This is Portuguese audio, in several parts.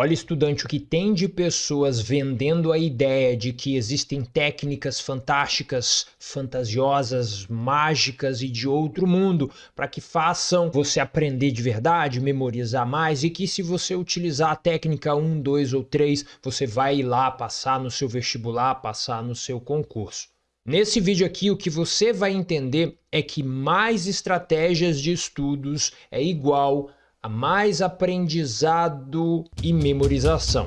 Olha, estudante, o que tem de pessoas vendendo a ideia de que existem técnicas fantásticas, fantasiosas, mágicas e de outro mundo para que façam você aprender de verdade, memorizar mais e que se você utilizar a técnica 1, 2 ou 3, você vai ir lá passar no seu vestibular, passar no seu concurso. Nesse vídeo aqui, o que você vai entender é que mais estratégias de estudos é igual mais aprendizado e memorização.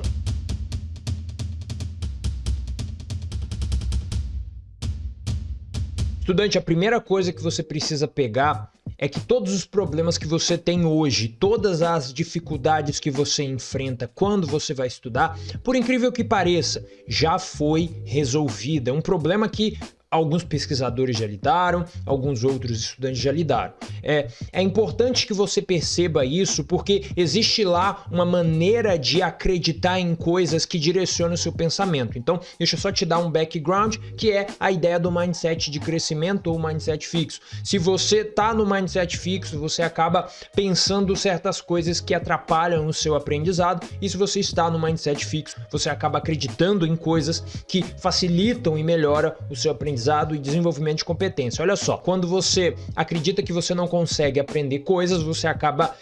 Estudante, a primeira coisa que você precisa pegar é que todos os problemas que você tem hoje, todas as dificuldades que você enfrenta quando você vai estudar, por incrível que pareça, já foi resolvida. Um problema que alguns pesquisadores já lidaram, alguns outros estudantes já lidaram. É, é importante que você perceba isso porque existe lá uma maneira de acreditar em coisas que direcionam o seu pensamento. Então, deixa eu só te dar um background, que é a ideia do mindset de crescimento ou mindset fixo. Se você está no mindset fixo, você acaba pensando certas coisas que atrapalham o seu aprendizado, e se você está no mindset fixo, você acaba acreditando em coisas que facilitam e melhoram o seu aprendizado aprendizado e desenvolvimento de competência. Olha só, quando você acredita que você não consegue aprender coisas, você acaba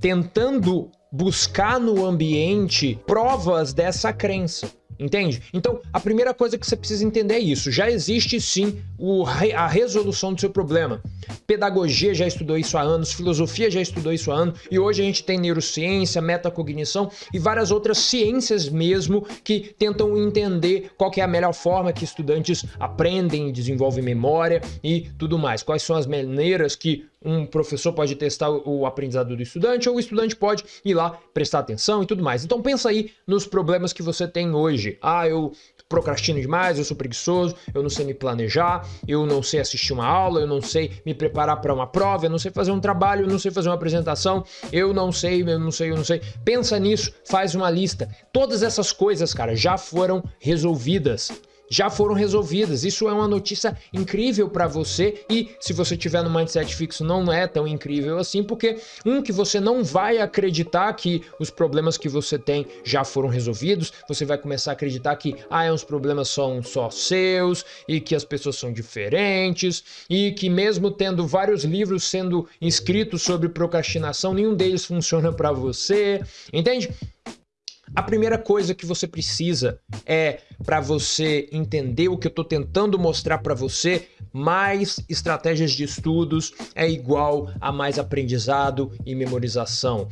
tentando buscar no ambiente provas dessa crença. Entende? Então, a primeira coisa que você precisa entender é isso. Já existe sim o, a resolução do seu problema. Pedagogia já estudou isso há anos, filosofia já estudou isso há anos, e hoje a gente tem neurociência, metacognição e várias outras ciências mesmo que tentam entender qual é a melhor forma que estudantes aprendem, desenvolvem memória e tudo mais. Quais são as maneiras que um professor pode testar o aprendizado do estudante ou o estudante pode ir lá prestar atenção e tudo mais. Então pensa aí nos problemas que você tem hoje. Ah, eu procrastino demais, eu sou preguiçoso, eu não sei me planejar, eu não sei assistir uma aula, eu não sei me preparar para uma prova, eu não sei fazer um trabalho, eu não sei fazer uma apresentação, eu não sei, eu não sei, eu não sei. Pensa nisso, faz uma lista. Todas essas coisas, cara, já foram resolvidas já foram resolvidas. Isso é uma notícia incrível para você e se você tiver no mindset fixo não é tão incrível assim, porque um que você não vai acreditar que os problemas que você tem já foram resolvidos, você vai começar a acreditar que ah, os problemas são só seus e que as pessoas são diferentes e que mesmo tendo vários livros sendo escritos sobre procrastinação, nenhum deles funciona para você. Entende? A primeira coisa que você precisa é para você entender o que eu estou tentando mostrar para você, mais estratégias de estudos é igual a mais aprendizado e memorização.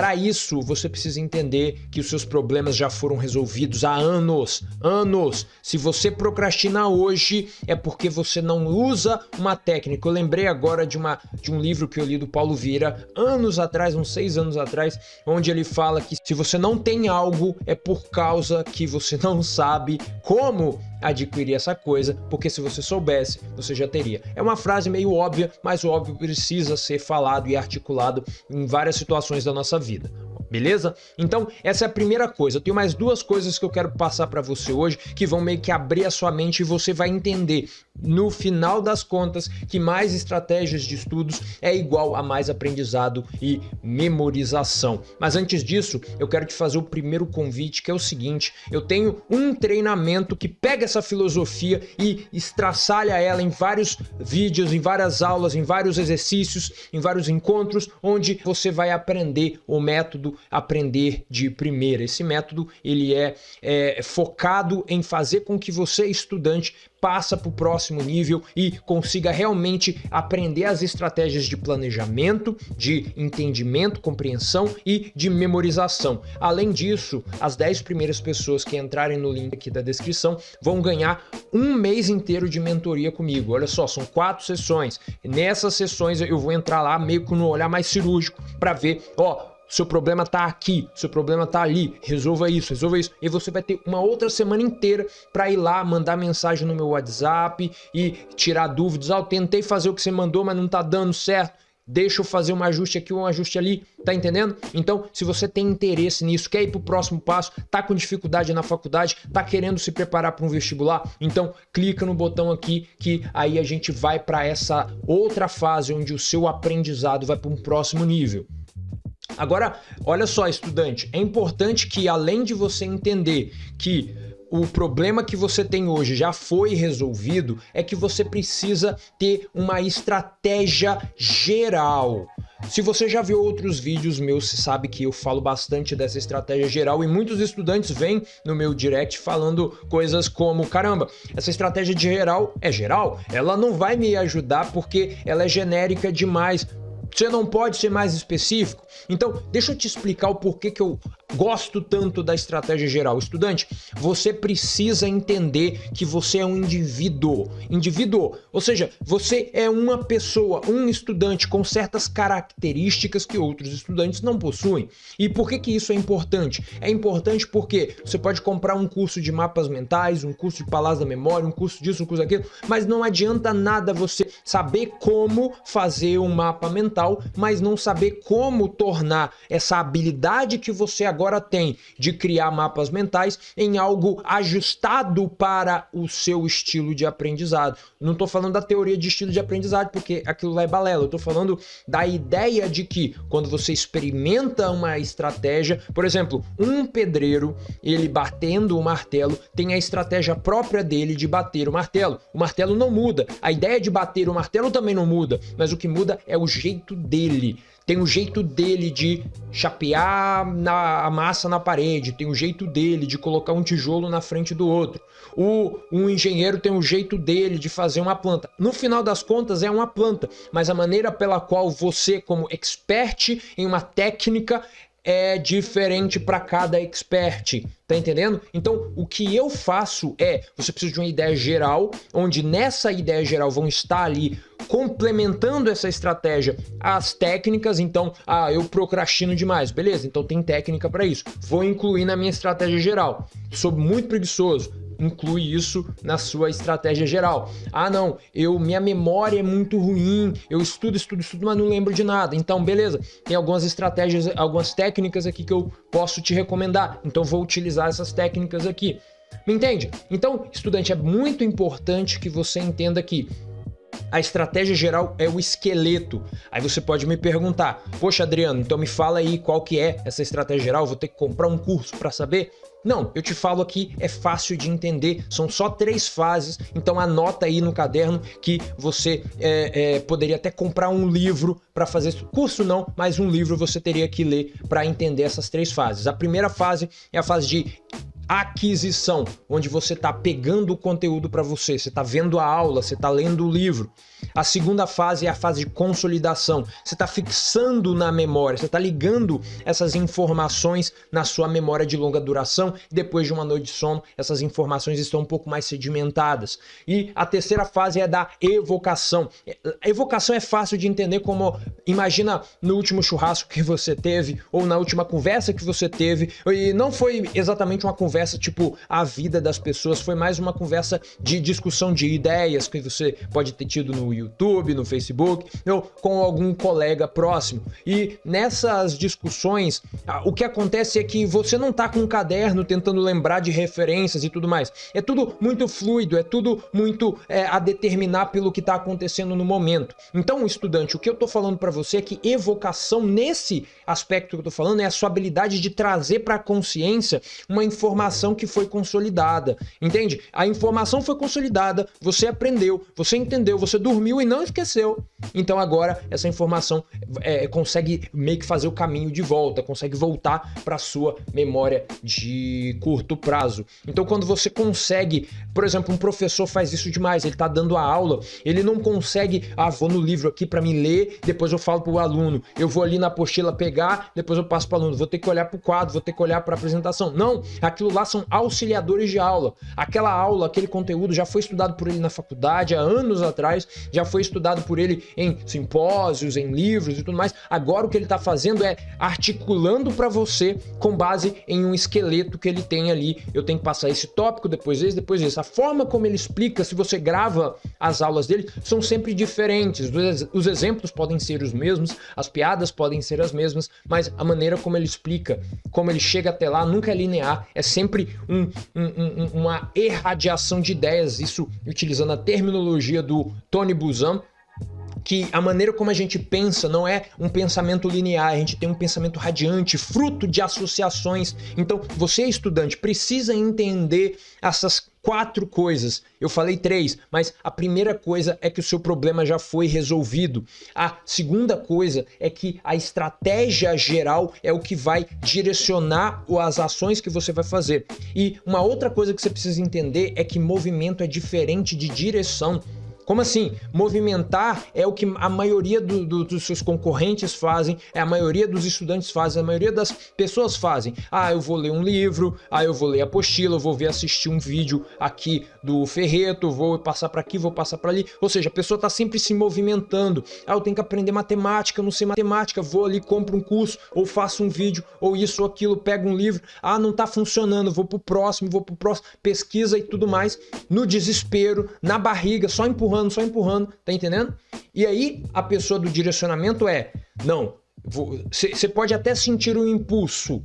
Para isso, você precisa entender que os seus problemas já foram resolvidos há anos, anos. Se você procrastina hoje, é porque você não usa uma técnica. Eu lembrei agora de, uma, de um livro que eu li do Paulo Vieira, anos atrás, uns seis anos atrás, onde ele fala que se você não tem algo, é por causa que você não sabe como adquirir essa coisa, porque se você soubesse, você já teria. É uma frase meio óbvia, mas o óbvio precisa ser falado e articulado em várias situações da nossa vida beleza? Então, essa é a primeira coisa. Eu tenho mais duas coisas que eu quero passar para você hoje que vão meio que abrir a sua mente e você vai entender no final das contas que mais estratégias de estudos é igual a mais aprendizado e memorização. Mas antes disso, eu quero te fazer o primeiro convite, que é o seguinte, eu tenho um treinamento que pega essa filosofia e estraçalha ela em vários vídeos, em várias aulas, em vários exercícios, em vários encontros, onde você vai aprender o método aprender de primeira. Esse método ele é, é focado em fazer com que você, estudante, passa para o próximo nível e consiga realmente aprender as estratégias de planejamento, de entendimento, compreensão e de memorização. Além disso, as 10 primeiras pessoas que entrarem no link aqui da descrição vão ganhar um mês inteiro de mentoria comigo. Olha só, são quatro sessões. Nessas sessões eu vou entrar lá meio que no olhar mais cirúrgico para ver, ó, seu problema tá aqui, seu problema tá ali, resolva isso, resolva isso. E você vai ter uma outra semana inteira para ir lá, mandar mensagem no meu WhatsApp e tirar dúvidas. Ah, eu tentei fazer o que você mandou, mas não tá dando certo. Deixa eu fazer um ajuste aqui, um ajuste ali, tá entendendo? Então, se você tem interesse nisso, quer ir pro próximo passo, tá com dificuldade na faculdade, tá querendo se preparar para um vestibular, então clica no botão aqui que aí a gente vai para essa outra fase onde o seu aprendizado vai para um próximo nível. Agora, olha só, estudante, é importante que além de você entender que o problema que você tem hoje já foi resolvido, é que você precisa ter uma estratégia geral. Se você já viu outros vídeos meus, você sabe que eu falo bastante dessa estratégia geral e muitos estudantes vêm no meu direct falando coisas como, caramba, essa estratégia de geral é geral, ela não vai me ajudar porque ela é genérica demais. Você não pode ser mais específico? Então, deixa eu te explicar o porquê que eu gosto tanto da estratégia geral. Estudante, você precisa entender que você é um indivíduo. Indivíduo, ou seja, você é uma pessoa, um estudante com certas características que outros estudantes não possuem. E por que que isso é importante? É importante porque você pode comprar um curso de mapas mentais, um curso de palavras da memória, um curso disso, um curso daquilo, mas não adianta nada você saber como fazer um mapa mental, mas não saber como tornar essa habilidade que você agora tem de criar mapas mentais em algo ajustado para o seu estilo de aprendizado. Não estou falando da teoria de estilo de aprendizado, porque aquilo lá é balela. Eu estou falando da ideia de que quando você experimenta uma estratégia, por exemplo, um pedreiro, ele batendo o martelo, tem a estratégia própria dele de bater o martelo. O martelo não muda. A ideia de bater o martelo também não muda, mas o que muda é o jeito dele tem o jeito dele de chapear na, a massa na parede, tem o jeito dele de colocar um tijolo na frente do outro. O um engenheiro tem o jeito dele de fazer uma planta. No final das contas é uma planta, mas a maneira pela qual você, como expert em uma técnica, é diferente para cada expert, tá entendendo? Então, o que eu faço é, você precisa de uma ideia geral, onde nessa ideia geral vão estar ali complementando essa estratégia as técnicas, então, ah, eu procrastino demais, beleza, então tem técnica para isso, vou incluir na minha estratégia geral, sou muito preguiçoso, inclui isso na sua estratégia geral. Ah, não, eu minha memória é muito ruim, eu estudo, estudo, estudo, mas não lembro de nada. Então, beleza, tem algumas estratégias, algumas técnicas aqui que eu posso te recomendar. Então, vou utilizar essas técnicas aqui. Me entende? Então, estudante, é muito importante que você entenda que a estratégia geral é o esqueleto. Aí você pode me perguntar, poxa Adriano, então me fala aí qual que é essa estratégia geral, vou ter que comprar um curso para saber? Não, eu te falo aqui, é fácil de entender, são só três fases, então anota aí no caderno que você é, é, poderia até comprar um livro para fazer isso. Curso não, mas um livro você teria que ler para entender essas três fases. A primeira fase é a fase de aquisição, onde você está pegando o conteúdo para você, você está vendo a aula, você está lendo o livro. A segunda fase é a fase de consolidação, você está fixando na memória, você está ligando essas informações na sua memória de longa duração depois de uma noite de sono, essas informações estão um pouco mais sedimentadas. E a terceira fase é da evocação. A evocação é fácil de entender como, imagina no último churrasco que você teve ou na última conversa que você teve, e não foi exatamente uma conversa conversa tipo a vida das pessoas, foi mais uma conversa de discussão de ideias que você pode ter tido no YouTube, no Facebook, ou com algum colega próximo. E nessas discussões, o que acontece é que você não tá com um caderno tentando lembrar de referências e tudo mais. É tudo muito fluido, é tudo muito é, a determinar pelo que está acontecendo no momento. Então, estudante, o que eu tô falando para você é que evocação nesse aspecto que eu tô falando é a sua habilidade de trazer para a consciência uma informação informação que foi consolidada, entende? A informação foi consolidada, você aprendeu, você entendeu, você dormiu e não esqueceu. Então agora essa informação é, consegue meio que fazer o caminho de volta, consegue voltar para sua memória de curto prazo. Então quando você consegue, por exemplo, um professor faz isso demais, ele está dando a aula, ele não consegue, ah, vou no livro aqui para me ler, depois eu falo para o aluno, eu vou ali na apostila pegar, depois eu passo para o aluno, vou ter que olhar para o quadro, vou ter que olhar para a apresentação. Não, aquilo lá lá são auxiliadores de aula. Aquela aula, aquele conteúdo já foi estudado por ele na faculdade há anos atrás, já foi estudado por ele em simpósios, em livros e tudo mais. Agora o que ele está fazendo é articulando para você com base em um esqueleto que ele tem ali. Eu tenho que passar esse tópico, depois esse, depois esse. A forma como ele explica, se você grava as aulas dele, são sempre diferentes. Os exemplos podem ser os mesmos, as piadas podem ser as mesmas, mas a maneira como ele explica, como ele chega até lá, nunca é linear, é sempre sempre um, um, um, uma irradiação de ideias, isso utilizando a terminologia do Tony Buzan, que a maneira como a gente pensa não é um pensamento linear, a gente tem um pensamento radiante, fruto de associações. Então, você estudante precisa entender essas quatro coisas. Eu falei três, mas a primeira coisa é que o seu problema já foi resolvido. A segunda coisa é que a estratégia geral é o que vai direcionar as ações que você vai fazer. E uma outra coisa que você precisa entender é que movimento é diferente de direção. Como assim? Movimentar é o que a maioria do, do, dos seus concorrentes fazem, é a maioria dos estudantes fazem, a maioria das pessoas fazem. Ah, eu vou ler um livro, ah, eu vou ler a apostila, eu vou ver assistir um vídeo aqui do Ferreto, vou passar para aqui, vou passar para ali. Ou seja, a pessoa está sempre se movimentando. Ah, eu tenho que aprender matemática, eu não sei matemática, vou ali, compro um curso, ou faço um vídeo, ou isso ou aquilo, pego um livro. Ah, não está funcionando, vou pro próximo, vou pro próximo, pesquisa e tudo mais. No desespero, na barriga, só empurrando empurrando, só empurrando, tá entendendo? E aí a pessoa do direcionamento é, não, você pode até sentir o impulso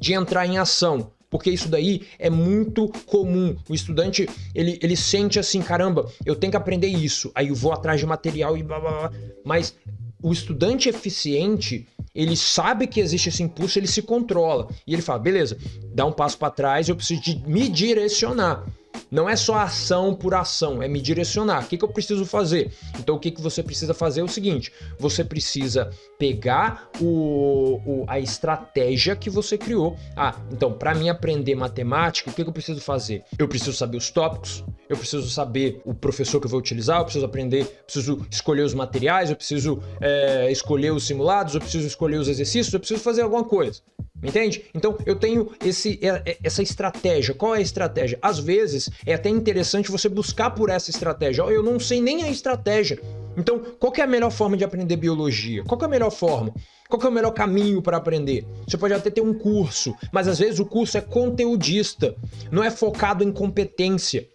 de entrar em ação, porque isso daí é muito comum. O estudante, ele, ele sente assim, caramba, eu tenho que aprender isso, aí eu vou atrás de material e blá blá blá. Mas o estudante eficiente, ele sabe que existe esse impulso, ele se controla. E ele fala, beleza, dá um passo para trás, eu preciso de me direcionar. Não é só ação por ação, é me direcionar. O que, que eu preciso fazer? Então o que, que você precisa fazer é o seguinte, você precisa pegar o, o a estratégia que você criou. Ah, então para mim aprender matemática, o que, que eu preciso fazer? Eu preciso saber os tópicos, eu preciso saber o professor que eu vou utilizar, eu preciso aprender, preciso escolher os materiais, eu preciso é, escolher os simulados, eu preciso escolher os exercícios, eu preciso fazer alguma coisa. Entende? Então eu tenho esse, é, é, essa estratégia. Qual é a estratégia? Às vezes é até interessante você buscar por essa estratégia. Eu não sei nem a estratégia. Então, qual é a melhor forma de aprender biologia? Qual é a melhor forma? Qual é o melhor caminho para aprender? Você pode até ter um curso, mas às vezes o curso é conteudista, não é focado em competência.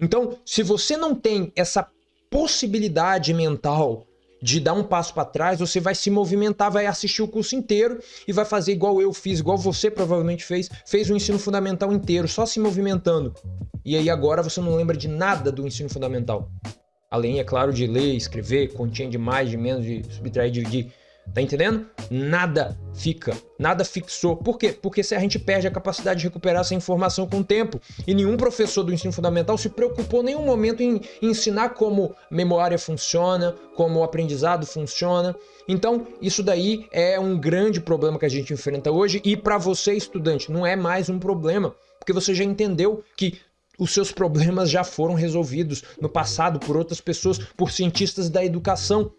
Então, se você não tem essa possibilidade mental de dar um passo para trás, você vai se movimentar, vai assistir o curso inteiro e vai fazer igual eu fiz, igual você provavelmente fez, fez o ensino fundamental inteiro, só se movimentando. E aí agora você não lembra de nada do ensino fundamental. Além, é claro, de ler, escrever, continha de mais, de menos, de subtrair, dividir. Tá entendendo? Nada fica, nada fixou. Por quê? Porque se a gente perde a capacidade de recuperar essa informação com o tempo. E nenhum professor do ensino fundamental se preocupou em nenhum momento em, ensinar como memória funciona, como o aprendizado funciona. Então, isso daí é um grande problema que a gente enfrenta hoje. E para você, estudante, não é mais um problema. Porque você já entendeu que os seus problemas já foram resolvidos no passado por outras pessoas, por cientistas da educação.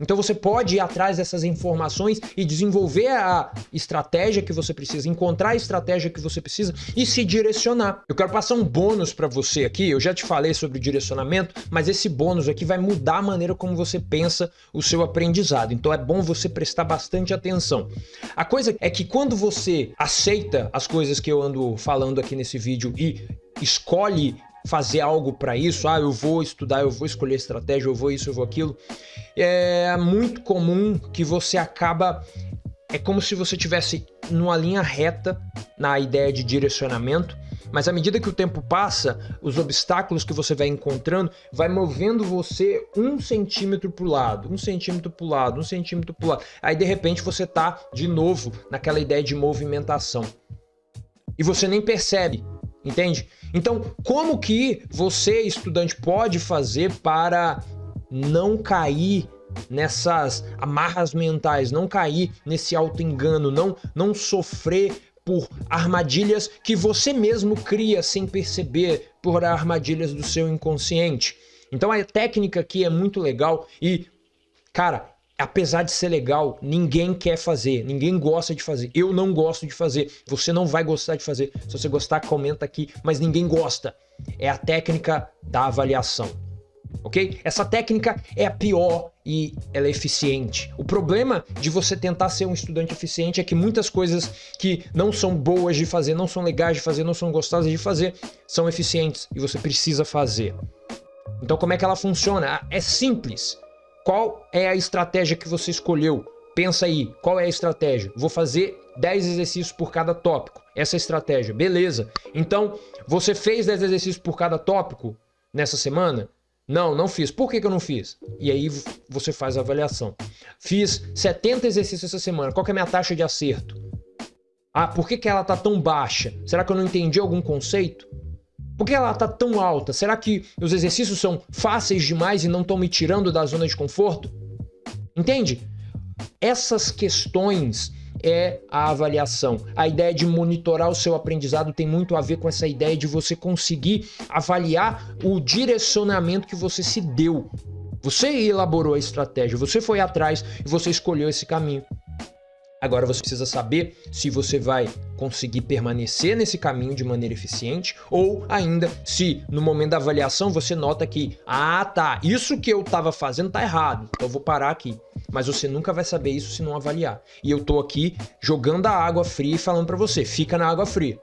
Então você pode ir atrás dessas informações e desenvolver a estratégia que você precisa, encontrar a estratégia que você precisa e se direcionar. Eu quero passar um bônus para você aqui, eu já te falei sobre o direcionamento, mas esse bônus aqui vai mudar a maneira como você pensa o seu aprendizado. Então é bom você prestar bastante atenção. A coisa é que quando você aceita as coisas que eu ando falando aqui nesse vídeo e escolhe fazer algo para isso, ah, eu vou estudar, eu vou escolher estratégia, eu vou isso, eu vou aquilo, é muito comum que você acaba é como se você tivesse numa linha reta na ideia de direcionamento, mas à medida que o tempo passa, os obstáculos que você vai encontrando vai movendo você um centímetro para o lado, um centímetro para o lado, um centímetro para o lado. Aí de repente você tá de novo naquela ideia de movimentação. E você nem percebe, entende? Então, como que você, estudante, pode fazer para não cair nessas amarras mentais, não cair nesse auto-engano, não, não sofrer por armadilhas que você mesmo cria sem perceber, por armadilhas do seu inconsciente. Então a técnica aqui é muito legal e, cara, apesar de ser legal, ninguém quer fazer, ninguém gosta de fazer. Eu não gosto de fazer, você não vai gostar de fazer. Se você gostar, comenta aqui, mas ninguém gosta. É a técnica da avaliação. Ok? Essa técnica é a pior e ela é eficiente. O problema de você tentar ser um estudante eficiente é que muitas coisas que não são boas de fazer, não são legais de fazer, não são gostosas de fazer, são eficientes e você precisa fazer. Então como é que ela funciona? É simples. Qual é a estratégia que você escolheu? Pensa aí, qual é a estratégia? Vou fazer 10 exercícios por cada tópico. Essa é estratégia, beleza. Então, você fez 10 exercícios por cada tópico nessa semana? Não, não fiz. Por que, que eu não fiz? E aí você faz a avaliação. Fiz 70 exercícios essa semana. Qual é a minha taxa de acerto? Ah, por que, que ela tá tão baixa? Será que eu não entendi algum conceito? Por que ela tá tão alta? Será que os exercícios são fáceis demais e não estão me tirando da zona de conforto? Entende? Essas questões é a avaliação. A ideia de monitorar o seu aprendizado tem muito a ver com essa ideia de você conseguir avaliar o direcionamento que você se deu. Você elaborou a estratégia, você foi atrás e você escolheu esse caminho. Agora você precisa saber se você vai conseguir permanecer nesse caminho de maneira eficiente ou ainda se no momento da avaliação você nota que, ah tá, isso que eu estava fazendo tá errado, então eu vou parar aqui. Mas você nunca vai saber isso se não avaliar. E eu tô aqui jogando a água fria e falando para você, fica na água fria.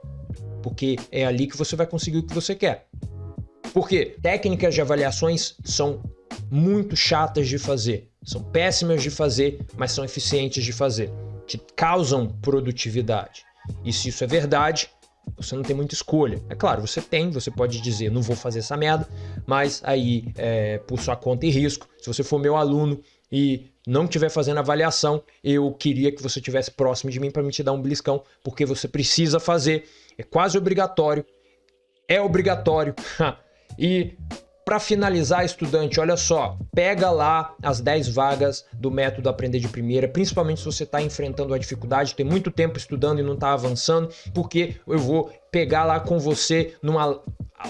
Porque é ali que você vai conseguir o que você quer. Porque técnicas de avaliações são muito chatas de fazer, são péssimas de fazer, mas são eficientes de fazer te causam produtividade. E se isso é verdade, você não tem muita escolha. É claro, você tem, você pode dizer, não vou fazer essa merda, mas aí, é, por sua conta e risco, se você for meu aluno e não estiver fazendo avaliação, eu queria que você estivesse próximo de mim para me te dar um beliscão, porque você precisa fazer, é quase obrigatório, é obrigatório. e para finalizar, estudante, olha só, pega lá as 10 vagas do método Aprender de Primeira, principalmente se você está enfrentando a dificuldade, tem muito tempo estudando e não está avançando, porque eu vou pegar lá com você numa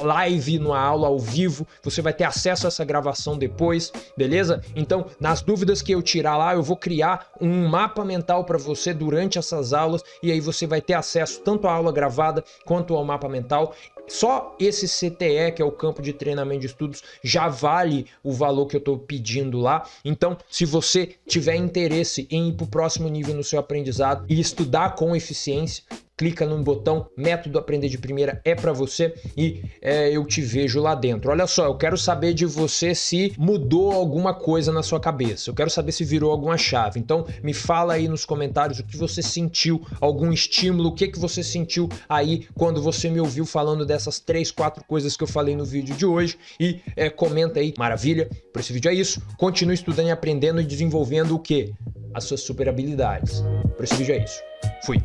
live, numa aula ao vivo, você vai ter acesso a essa gravação depois, beleza? Então, nas dúvidas que eu tirar lá, eu vou criar um mapa mental para você durante essas aulas e aí você vai ter acesso tanto à aula gravada quanto ao mapa mental. Só esse CTE, que é o campo de treinamento de estudos, já vale o valor que eu estou pedindo lá. Então, se você tiver interesse em ir para o próximo nível no seu aprendizado e estudar com eficiência, clica no botão método aprender de primeira é para você e é, eu te vejo lá dentro. Olha só, eu quero saber de você se mudou alguma coisa na sua cabeça. Eu quero saber se virou alguma chave. Então me fala aí nos comentários o que você sentiu, algum estímulo, o que que você sentiu aí quando você me ouviu falando dessas três, quatro coisas que eu falei no vídeo de hoje e é, comenta aí. Maravilha? Por esse vídeo é isso. Continue estudando e aprendendo e desenvolvendo o que? As suas super habilidades. Por esse vídeo é isso. Fui.